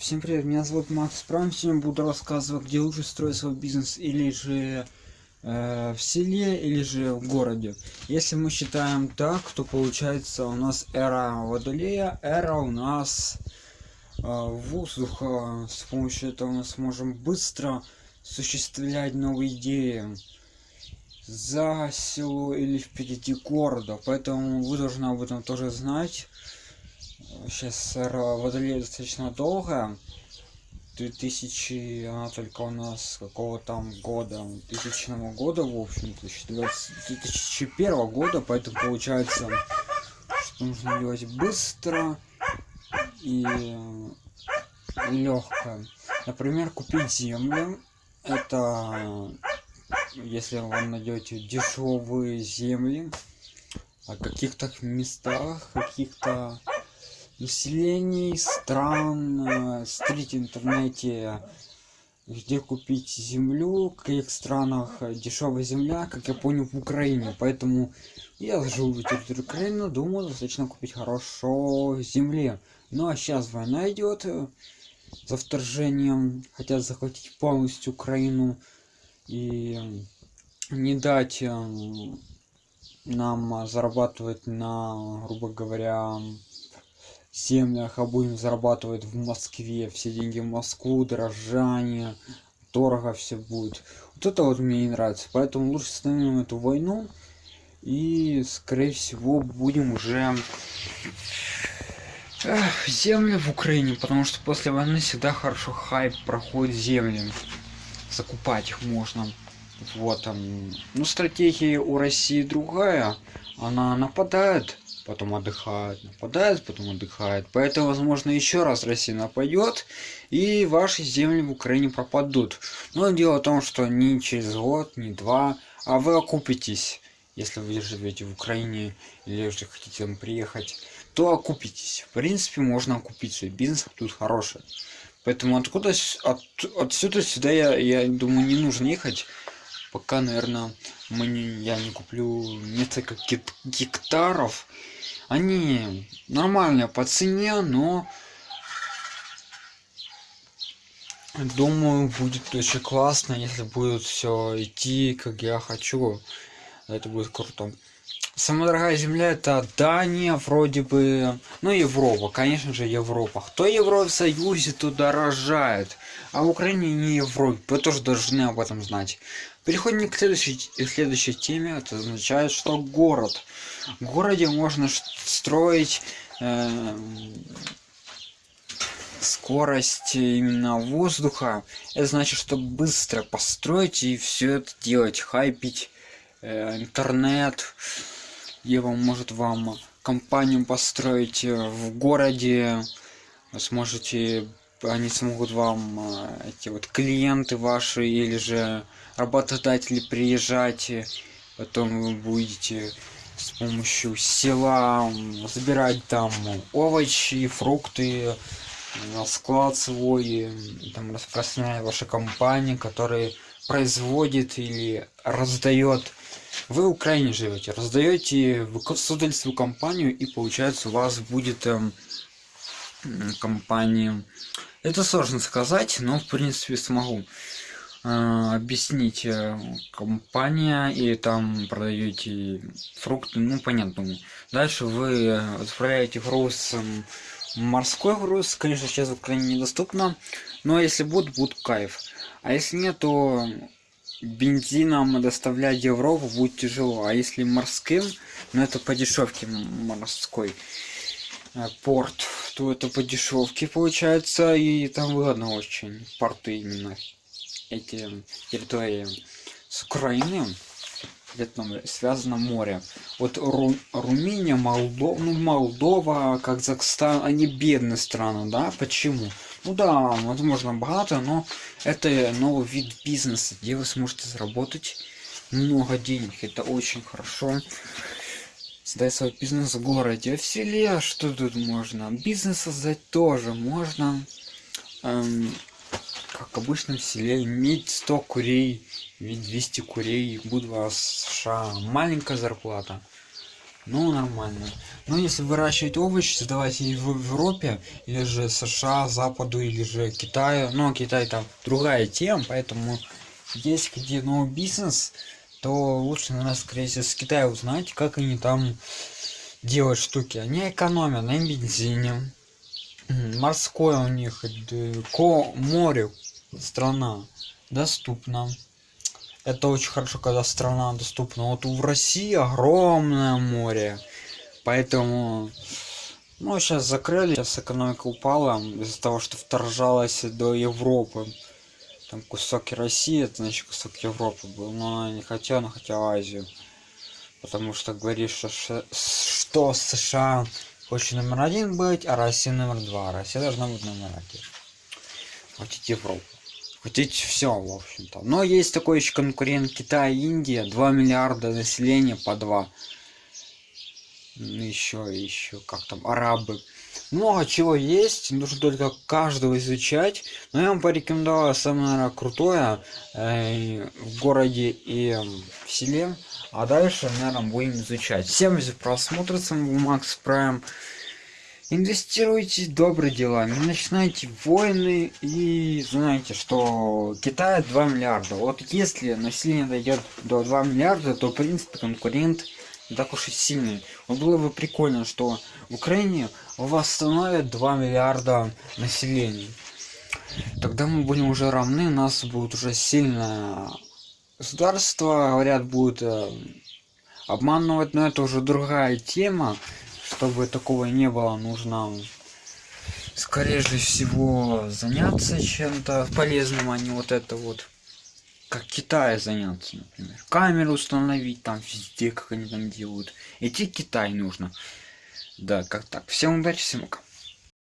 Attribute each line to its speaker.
Speaker 1: Всем привет, меня зовут Макс Прайм. Сегодня буду рассказывать, где лучше строить свой бизнес, или же э, в селе, или же в городе. Если мы считаем так, то получается у нас эра Водолея, эра у нас э, воздуха. С помощью этого мы сможем быстро осуществлять новые идеи за село или впереди города. Поэтому вы должны об этом тоже знать сейчас водолей достаточно долго. 2000 она только у нас какого там года тысячного года в общем 2001 года поэтому получается что нужно делать быстро и легко например купить землю. Это если вам найдете дешевые земли о каких-то местах каких-то населений стран смотрите в интернете где купить землю в каких странах дешевая земля как я понял в украине. Поэтому я живу в территории украины думаю достаточно купить хорошо земли. Ну а сейчас война идет э, за вторжением хотят захватить полностью украину и не дать э, нам зарабатывать на грубо говоря землях а будем зарабатывать в москве все деньги в москву дорожание дорого все будет. Вот это вот мне не нравится поэтому лучше остановим эту войну и скорее всего будем уже Эх, земли в украине потому что после войны всегда хорошо хайп проходит земли. Закупать их можно. Вот там ну стратегия у россии другая. Она нападает потом отдыхает, нападает, потом отдыхает. Поэтому, возможно, еще раз Россия нападет, и ваши земли в Украине пропадут. Но дело в том, что не через год, не два, а вы окупитесь. Если вы живете в Украине или же хотите там приехать, то окупитесь. В принципе, можно окупить свой бизнес, тут хороший. Поэтому откуда от, отсюда сюда я, я думаю не нужно ехать пока наверное мы не, я не куплю несколько гектаров. Они нормальные по цене но думаю будет очень классно если будет все идти как я хочу. Это будет круто самая дорогая земля это дания вроде бы ну европа конечно же европа. Кто евросоюзе то дорожает а в украине не европе вы тоже должны об этом знать. Переходим к следующей следующей теме. Это означает что город. В городе можно строить э, скорость именно воздуха. Это значит что быстро построить и все это делать хайпить интернет где вам может вам компанию построить э, в городе вы сможете они смогут вам э, эти вот клиенты ваши или же работодатели приезжать потом вы будете с помощью села забирать там овощи фрукты на склад свой там распространяет ваша компания которая производит или раздает вы в украине живете раздаете вы создали компанию и получается у вас будет эм, компания. Это сложно сказать но в принципе смогу э, объяснить э, компания и там продаете фрукты ну понятно. Дальше вы отправляете груз морской груз конечно сейчас в украине недоступно но если будет будет кайф. А если нет то бензином доставлять европу будет тяжело. А если морским ну это по дешевке морской э, порт то это по дешевке получается и там выгодно очень порты именно эти территории с украины где-то связано море вот Ру, румыния молдова ну молдова казахстан они бедные страны да? Почему ну да возможно богато но это новый вид бизнеса где вы сможете заработать много денег. Это очень хорошо. Создать свой бизнес в городе в селе. Что тут можно? Бизнес создать тоже можно. Эм, как обычно в селе иметь 100 курей иметь 200 курей будут у вас маленькая зарплата Ну, нормально. Но если выращивать овощи, создавать их в Европе, или же США, Западу, или же Китаю, но Китай там другая тема, поэтому есть где новый бизнес, то лучше, наверное, скорее всего, с Китая узнать, как они там делают штуки. Они экономят на бензине. Морское у них, ко море страна доступна. Это очень хорошо, когда страна доступна. Вот в России огромное море. Поэтому... Ну, сейчас закрыли, сейчас экономика упала из-за того, что вторжалась до Европы. Там кусок России, это значит кусок Европы был. Но она не хотела, она хотела Азию. Потому что говоришь, что, что США хочет номер один быть, а Россия номер два. Россия должна быть номер один. Хотите Европу хотеть все в общем-то. Но есть такой еще конкурент китай индия. 2 миллиарда населения по 2 еще еще как там арабы. Много чего есть нужно только каждого изучать. Но я вам порекомендовал самое наверное, крутое э, в городе и в селе. А дальше наверное будем изучать. Всем за просмотр с вами макс прайм инвестируйте добрые дела не начинайте войны и знаете что китай 2 миллиарда. Вот если население дойдет до 2 миллиарда то в принципе конкурент не так уж и сильный. Вот было бы прикольно что в украине восстановят 2 миллиарда населения. Тогда мы будем уже равны у нас будет уже сильное государство говорят будет э, обманывать но это уже другая тема чтобы такого не было нужно скорее всего заняться чем-то полезным а не вот это вот как Китае заняться например. Камеру установить там везде как они там делают. Идти Китай нужно. Да как так? Всем удачи всем пока